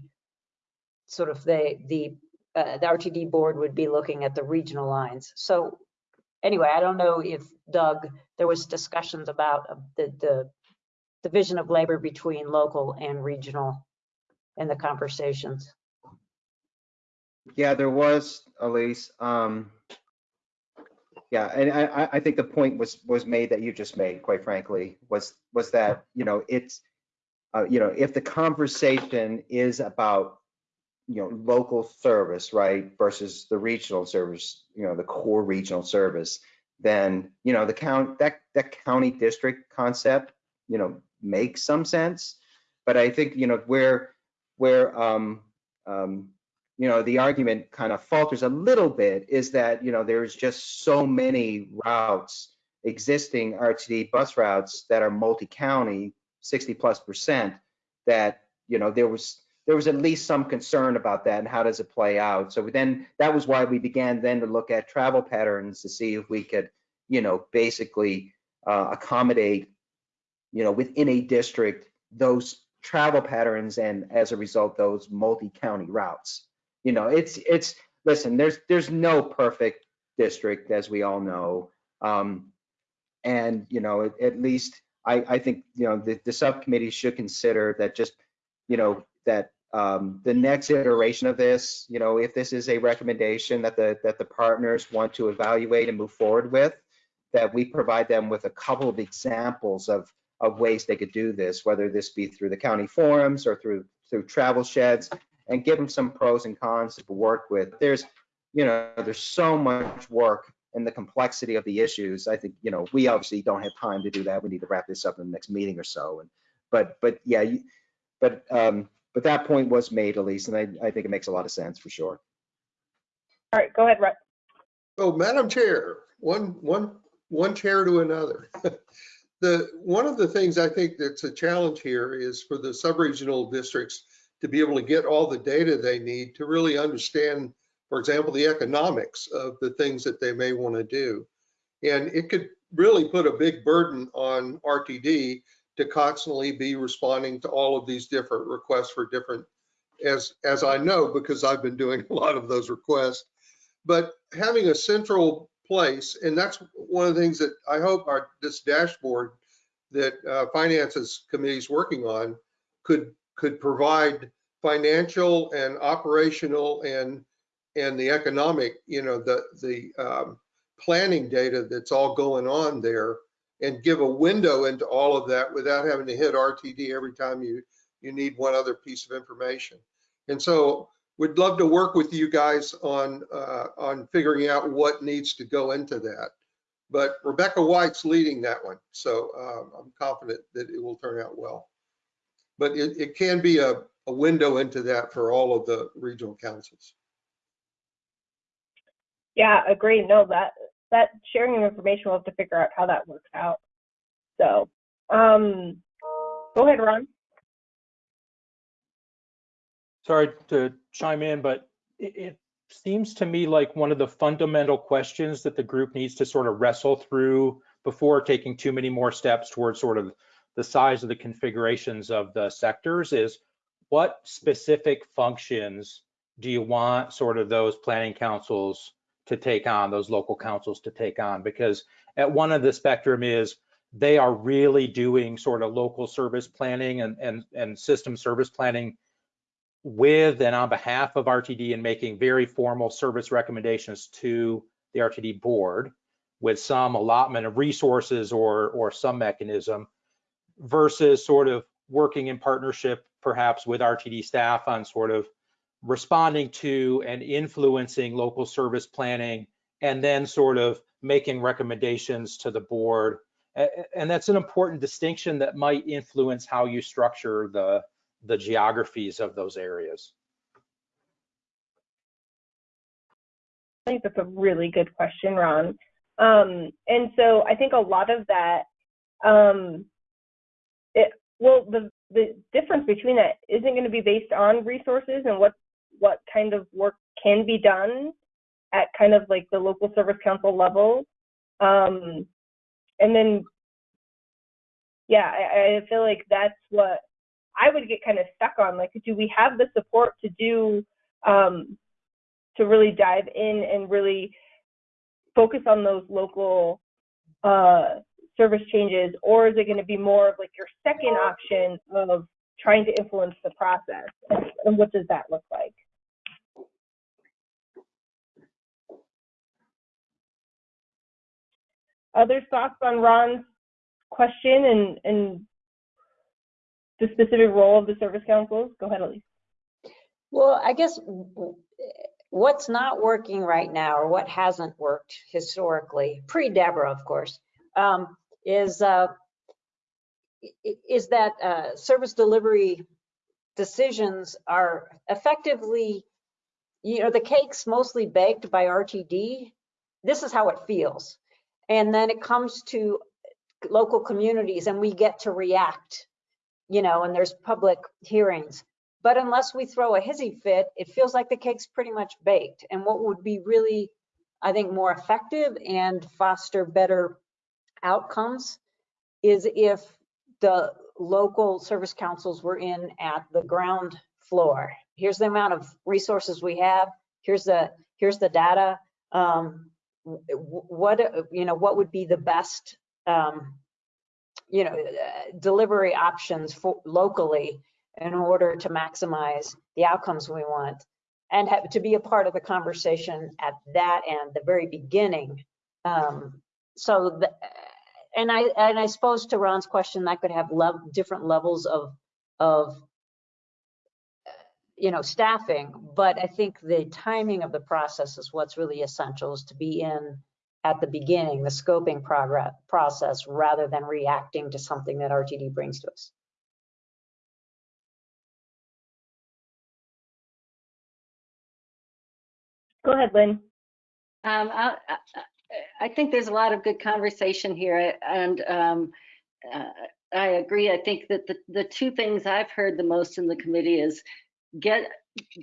sort of the, the, uh, the RTD board would be looking at the regional lines. So anyway, I don't know if Doug, there was discussions about uh, the, the division of labor between local and regional in the conversations. Yeah, there was, Elise. Um, yeah, and I, I- think the point was, was made that you just made, quite frankly, was, was that, you know, it's, uh, you know, if the conversation is about, you know, local service, right, versus the regional service, you know, the core regional service, then, you know, the count, that, that county district concept, you know, makes some sense. But I think, you know, where, where, um, um, you know, the argument kind of falters a little bit is that, you know, there's just so many routes, existing RTD bus routes that are multi-county, 60 plus percent, that, you know, there was, there was at least some concern about that and how does it play out? So then, that was why we began then to look at travel patterns to see if we could, you know, basically uh, accommodate you know, within a district, those travel patterns and as a result, those multi-county routes. You know, it's, it's, listen, there's, there's no perfect district, as we all know. Um, and, you know, at, at least I, I think, you know, the, the subcommittee should consider that just, you know, that um, the next iteration of this, you know, if this is a recommendation that the, that the partners want to evaluate and move forward with, that we provide them with a couple of examples of, of ways they could do this, whether this be through the county forums or through, through travel sheds, and give them some pros and cons to work with. There's, you know, there's so much work and the complexity of the issues. I think, you know, we obviously don't have time to do that. We need to wrap this up in the next meeting or so. And, but, but yeah, you- but, um, but that point was made, Elise, and I, I think it makes a lot of sense for sure. All right, go ahead, Russ. Oh, Madam Chair, one, one, one chair to another. The, one of the things I think that's a challenge here is for the sub-regional districts to be able to get all the data they need to really understand, for example, the economics of the things that they may want to do. And it could really put a big burden on RTD to constantly be responding to all of these different requests for different, as, as I know, because I've been doing a lot of those requests. But having a central place, and that's one of the things that I hope our, this dashboard that uh, finances committee is working on could, could provide financial and operational and, and the economic, you know, the, the um, planning data that's all going on there and give a window into all of that without having to hit RTD every time you, you need one other piece of information. And so we'd love to work with you guys on, uh, on figuring out what needs to go into that. But Rebecca White's leading that one, so um, I'm confident that it will turn out well. But it, it can be a, a window into that for all of the regional councils. Yeah, agree. No, that, that sharing of information, we'll have to figure out how that works out. So, um, go ahead, Ron. sorry to chime in, but it, it seems to me like one of the fundamental questions that the group needs to sort of wrestle through before taking too many more steps towards sort of the size of the configurations of the sectors is what specific functions do you want sort of those planning councils to take on, those local councils to take on? Because at one of the spectrum is they are really doing sort of local service planning and, and, and system service planning with and on behalf of RTD and making very formal service recommendations to the RTD board with some allotment of resources or, or some mechanism versus sort of working in partnership perhaps with RTD staff on sort of responding to and influencing local service planning and then sort of making recommendations to the board. And that's an important distinction that might influence how you structure the, the geographies of those areas. I think that's a really good question, Ron. Um, and so I think a lot of that, um, well, the, the difference between that isn't going to be based on resources and what, what kind of work can be done at kind of like the local service council level. Um, and then, yeah, I, I feel like that's what I would get kind of stuck on. Like, do we have the support to do, um, to really dive in and really focus on those local uh, service changes, or is it going to be more of like your second option of trying to influence the process? And, what does that look like? Other thoughts on Ron's question and, and the specific role of the service councils? Go ahead, Elise. Well, I guess what's not working right now, or what hasn't worked historically, pre-Deborah, of course, um, is uh, is that uh, service delivery decisions are effectively, you know, the cake's mostly baked by RTD. This is how it feels. And then it comes to local communities and we get to react, you know, and there's public hearings. But unless we throw a hissy fit, it feels like the cake's pretty much baked. And what would be really, I think, more effective and foster better outcomes is if the local service councils were in at the ground floor. Here's the amount of resources we have. Here's the, here's the data. Um, what, you know, what would be the best, um, you know, uh, delivery options for locally in order to maximize the outcomes we want and have to be a part of the conversation at that end, the very beginning. Um, so, the, and I and I suppose to Ron's question, that could have lev- different levels of of uh, you know staffing, but I think the timing of the process is what's really essential is to be in at the beginning, the scoping progress process, rather than reacting to something that RTD brings to us. Go ahead, Lynn. Um, I, I- think there's a lot of good conversation here and um, uh, I agree. I think that the, the two things I've heard the most in the committee is get,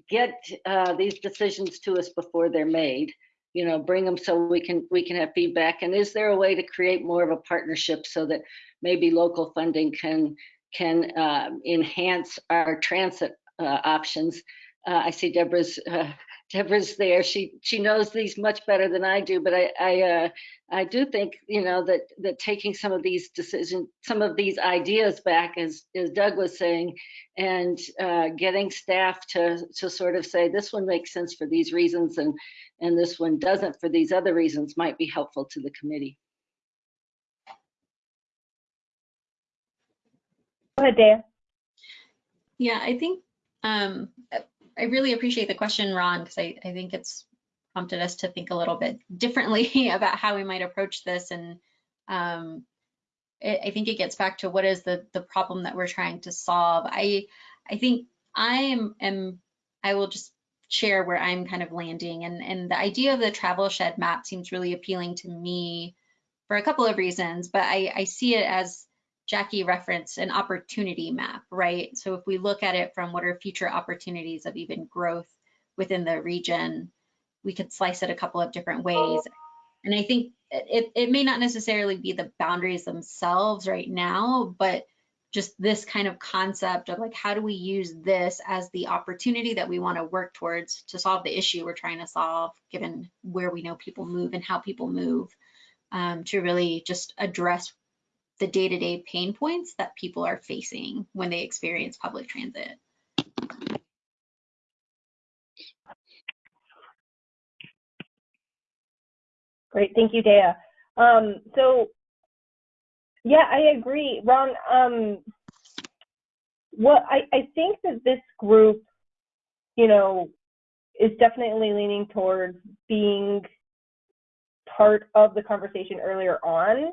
get uh, these decisions to us before they're made. You know, bring them so we can, we can have feedback. And is there a way to create more of a partnership so that maybe local funding can, can um, enhance our transit uh, options? Uh, I see Deborah's uh, Deborah's there. She she knows these much better than I do, but I I uh, I do think you know that that taking some of these decisions, some of these ideas back, as as Doug was saying, and uh, getting staff to to sort of say this one makes sense for these reasons and and this one doesn't for these other reasons might be helpful to the committee. Go ahead, Dea. Yeah, I think um, I really appreciate the question, Ron, because I, I think it's prompted us to think a little bit differently about how we might approach this. And um, it, I think it gets back to what is the the problem that we're trying to solve. I I think I am, am I will just share where I'm kind of landing. And, and the idea of the travel shed map seems really appealing to me for a couple of reasons, but I, I see it as Jackie referenced an opportunity map, right? So if we look at it from what are future opportunities of even growth within the region, we could slice it a couple of different ways. And I think it, it may not necessarily be the boundaries themselves right now, but just this kind of concept of like, how do we use this as the opportunity that we want to work towards to solve the issue we're trying to solve, given where we know people move and how people move, um, to really just address the day-to-day pain points that people are facing when they experience public transit. Great, thank you, Dea. Um, so, yeah, I agree, Ron. Um, what I, I think that this group, you know, is definitely leaning towards being part of the conversation earlier on.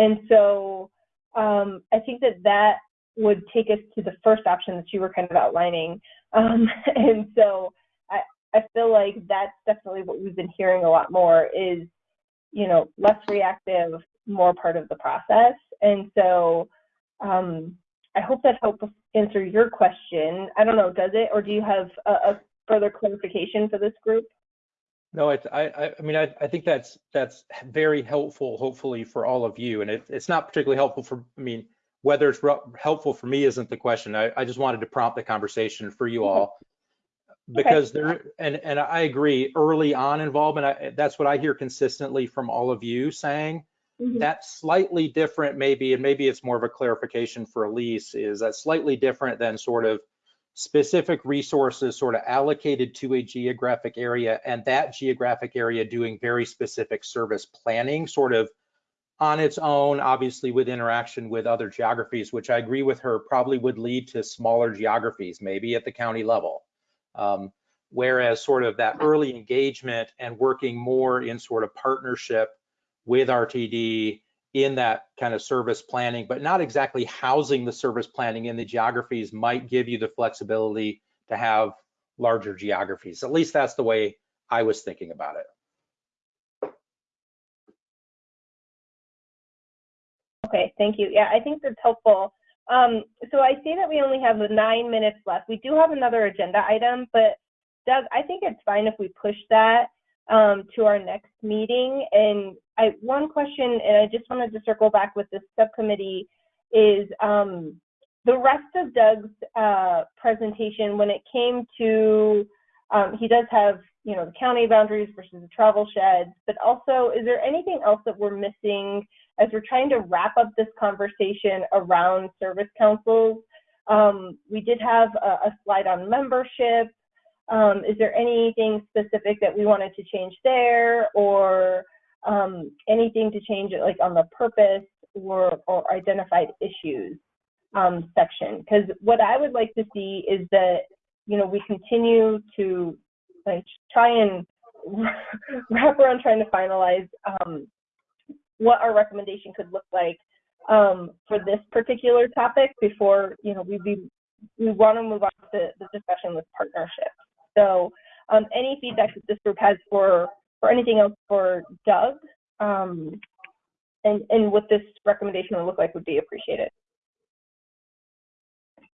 And so um, I think that that would take us to the first option that you were kind of outlining. Um, and so I, I feel like that's definitely what we've been hearing a lot more is, you know, less reactive, more part of the process. And so um, I hope that helps answer your question. I don't know, does it? Or do you have a, a further clarification for this group? No, I, I, I mean, I, I think that's, that's very helpful, hopefully for all of you. And it, it's not particularly helpful for, I mean, whether it's helpful for me isn't the question. I, I just wanted to prompt the conversation for you all. Mm-hmm. Because there, and, and I agree, early on involvement, I, that's what I hear consistently from all of you saying. Mm-hmm. That's slightly different maybe, and maybe it's more of a clarification for Elise, is that slightly different than sort of specific resources sort of allocated to a geographic area and that geographic area doing very specific service planning sort of on its own, obviously with interaction with other geographies, which I agree with her probably would lead to smaller geographies, maybe at the county level. Um, whereas sort of that early engagement and working more in sort of partnership with RTD in that kind of service planning, but not exactly housing the service planning in the geographies might give you the flexibility to have larger geographies. At least that's the way I was thinking about it. Okay, thank you. Yeah, I think that's helpful. Um, so I see that we only have nine minutes left. We do have another agenda item, but Doug, I think it's fine if we push that um, to our next meeting. And I one question, and I just wanted to circle back with this subcommittee is um, the rest of Doug's uh, presentation when it came to, um, he does have, you know, the county boundaries versus the travel sheds, but also is there anything else that we're missing as we're trying to wrap up this conversation around service councils? Um, we did have a, a slide on membership. Um, is there anything specific that we wanted to change there or um, anything to change it like on the purpose or, or identified issues um, section? Because what I would like to see is that, you know, we continue to like try and wrap around trying to finalize um, what our recommendation could look like um, for this particular topic before, you know, we be, we want to move on to the discussion with partnerships. So um, any feedback that this group has for, for anything else for Doug um, and, and what this recommendation would look like would be appreciated.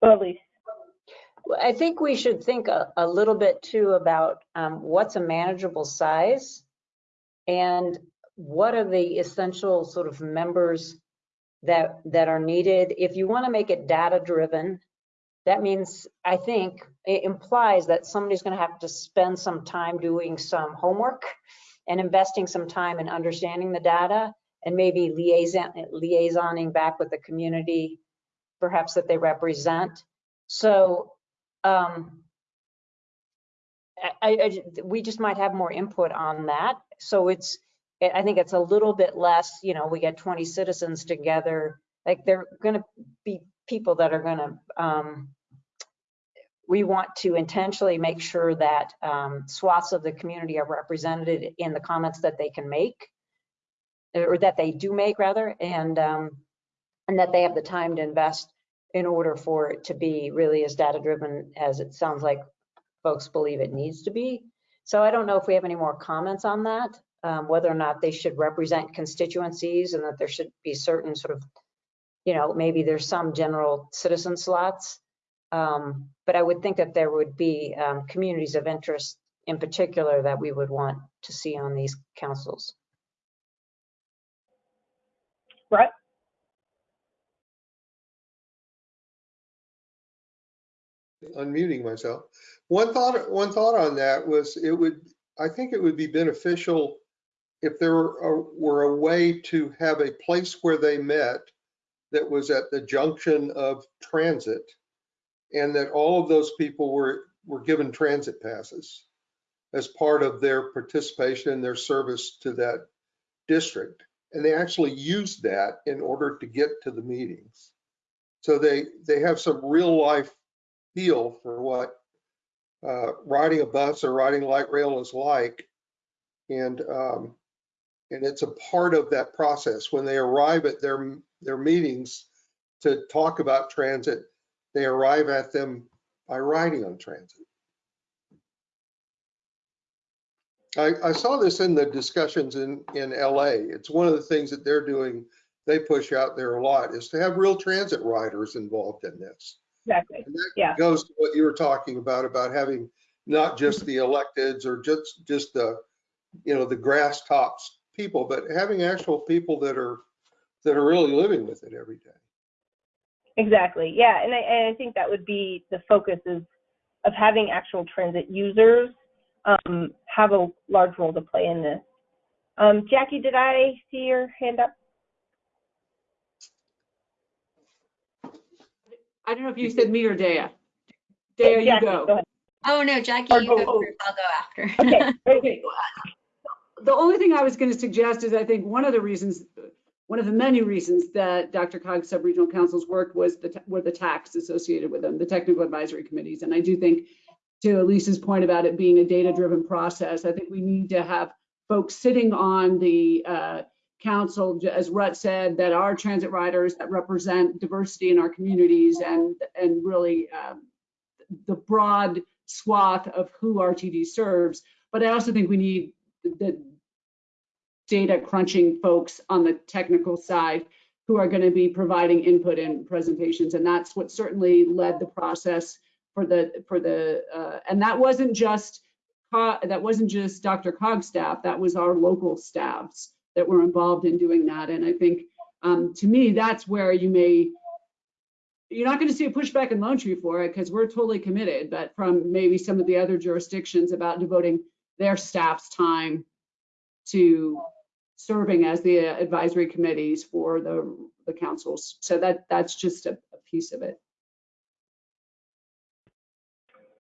Well, Elise. Well, I think we should think a, a little bit too about um, what's a manageable size and what are the essential sort of members that that are needed. If you want to make it data driven, that means I think it implies that somebody's going to have to spend some time doing some homework and investing some time in understanding the data and maybe liaison liaisoning back with the community perhaps that they represent. So um, I, I, we just might have more input on that. So it's, I think it's a little bit less, you know, we get 20 citizens together, like they're going to be people that are going to, um, we want to intentionally make sure that um, swaths of the community are represented in the comments that they can make, or that they do make rather, and um, and that they have the time to invest in order for it to be really as data driven as it sounds like folks believe it needs to be. So I don't know if we have any more comments on that, um, whether or not they should represent constituencies and that there should be certain sort of, you know, maybe there's some general citizen slots. Um, but I would think that there would be um, communities of interest in particular that we would want to see on these councils. Right. unmuting myself. One thought, one thought on that was it would, I think it would be beneficial if there were a, were a way to have a place where they met that was at the junction of transit and that all of those people were, were given transit passes as part of their participation and their service to that district. And they actually used that in order to get to the meetings. So they, they have some real life feel for what uh, riding a bus or riding light rail is like. And um, and it's a part of that process. When they arrive at their their meetings to talk about transit, they arrive at them by riding on transit. I, I saw this in the discussions in, in LA. It's one of the things that they're doing, they push out there a lot, is to have real transit riders involved in this. Exactly. And that Yeah. goes to what you were talking about, about having not just the electeds or just, just the, you know, the grass tops people, but having actual people that are, that are really living with it every day. Exactly. Yeah. And I, and I think that would be the focus is of having actual transit users um, have a large role to play in this. Um, Jackie, did I see your hand up? I don't know if you said me or Dea. Dea, you Jackie, go. ahead. Oh, no, Jackie, Or you go- go oh. first. I'll go after. Okay. Okay. The only thing I was going to suggest is I think one of the reasons, one of the many reasons that DRCOG's sub-regional councils worked was the, were the tax associated with them, the technical advisory committees. And I do think to Elise's point about it being a data-driven process, I think we need to have folks sitting on the uh, council, as Rut said, that are transit riders that represent diversity in our communities and, and really um, the broad swath of who RTD serves. But I also think we need the data crunching folks on the technical side who are going to be providing input in presentations. And that's what certainly led the process for the, for the, uh, and that wasn't just, that wasn't just DRCOG's staff, that was our local staffs that were involved in doing that. And I think, um, to me, that's where you may you're not going to see a pushback in Lone Tree for it because we're totally committed, but from maybe some of the other jurisdictions about devoting their staff's time to serving as the advisory committees for the, the councils. So that, that's just a, a piece of it.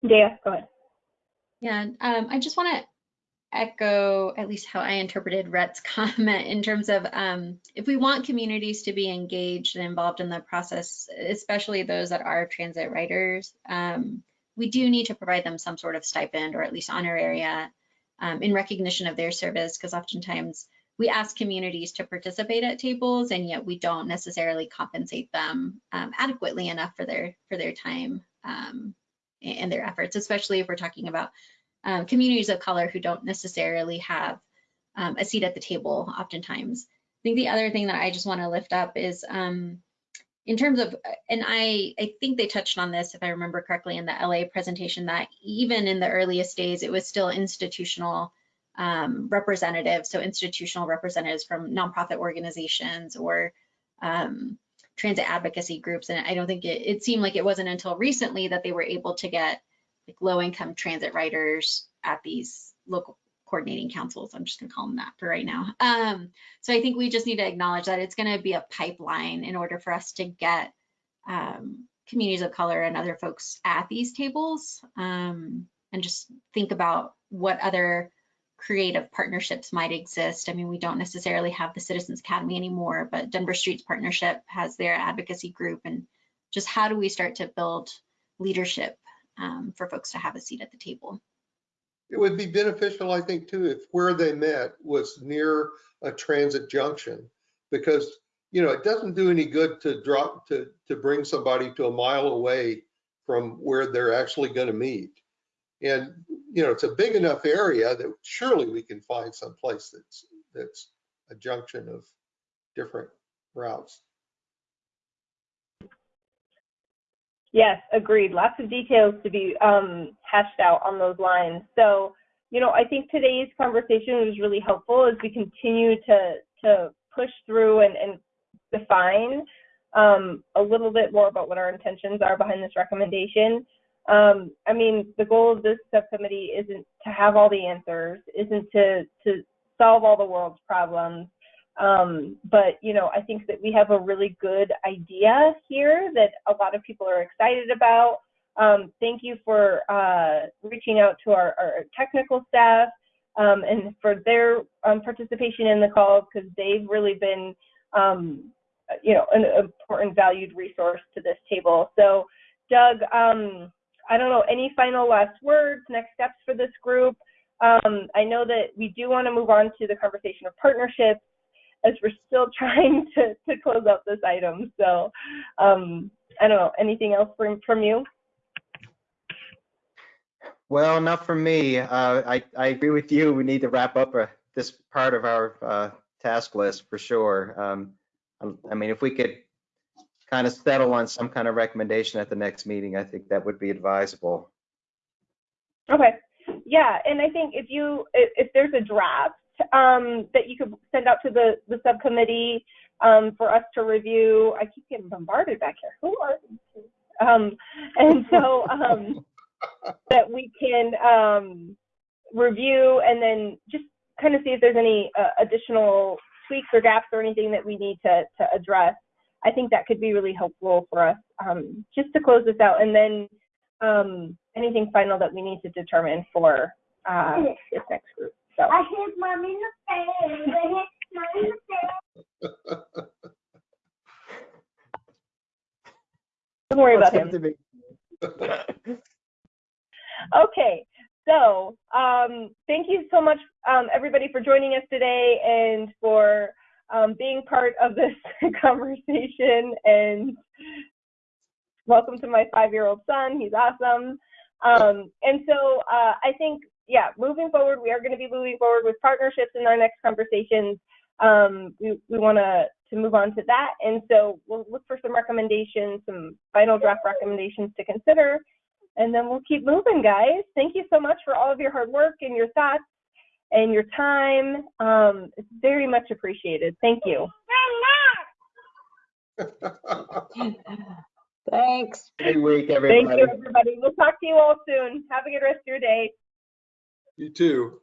Dea, go ahead. Yeah, um, I just want to echo at least how I interpreted Rhett's comment in terms of um, if we want communities to be engaged and involved in the process, especially those that are transit riders, um, we do need to provide them some sort of stipend or at least honoraria um, in recognition of their service, because oftentimes we ask communities to participate at tables and yet we don't necessarily compensate them um, adequately enough for their for their time um, and their efforts, especially if we're talking about um, communities of color who don't necessarily have um, a seat at the table oftentimes. I think the other thing that I just want to lift up is um, in terms of, and I, I think they touched on this, if I remember correctly, in the LA presentation, that even in the earliest days, it was still institutional um, representatives, so institutional representatives from nonprofit organizations or um, transit advocacy groups. And I don't think it, it seemed like it wasn't until recently that they were able to get like low income transit riders at these local coordinating councils. I'm just gonna call them that for right now. Um, so I think we just need to acknowledge that it's gonna be a pipeline in order for us to get um, communities of color and other folks at these tables um, and just think about what other creative partnerships might exist. I mean, we don't necessarily have the Citizens Academy anymore, but Denver Streets Partnership has their advocacy group and just how do we start to build leadership um, for folks to have a seat at the table. It would be beneficial, I think, too, if where they met was near a transit junction, because, you know, it doesn't do any good to drop, to, to bring somebody to a mile away from where they're actually going to meet. And, you know, it's a big enough area that surely we can find some place that's, that's a junction of different routes. Yes, agreed. Lots of details to be um, hashed out on those lines. So, you know, I think today's conversation was really helpful as we continue to to push through and, and define um, a little bit more about what our intentions are behind this recommendation. Um, I mean, the goal of this subcommittee isn't to have all the answers, isn't to to solve all the world's problems. Um, but you know, I think that we have a really good idea here that a lot of people are excited about. Um, thank you for uh, reaching out to our, our technical staff um, and for their um, participation in the call because they've really been, um, you know, an important valued resource to this table. So, Doug, um, I don't know, any final last words, next steps for this group? I know that we do want to move on to the conversation of partnerships as we're still trying to, to close out this item. So um, I don't know, anything else from, from you? Well, not for me. Uh, I, I agree with you. We need to wrap up uh, this part of our uh, task list for sure. Um, I mean, if we could kind of settle on some kind of recommendation at the next meeting, I think that would be advisable. Okay. Yeah, and I think if you if, if there's a draft um, that you could send out to the the subcommittee um, for us to review. I keep getting bombarded back here. Who are these? two? Um, and so um, that we can um, review and then just kind of see if there's any uh, additional tweaks or gaps or anything that we need to to address. I think that could be really helpful for us um, just to close this out and then um, anything final that we need to determine for uh, this next group. So. I hit mommy in the face. I hit mommy in the face. Don't worry about him. to. Okay, so um, thank you so much, um, everybody, for joining us today and for um, being part of this conversation. And welcome to my five-year-old son. He's awesome. Um, and so uh, I think, yeah, moving forward, we are going to be moving forward with partnerships in our next conversations. Um, we we want to to move on to that, and so we'll look for some recommendations, some final draft recommendations to consider, and then we'll keep moving, guys. Thank you so much for all of your hard work and your thoughts and your time. Um, it's very much appreciated. Thank you. Thanks. Good week, Thank you, everybody. We'll talk to you all soon. Have a good rest of your day. You too.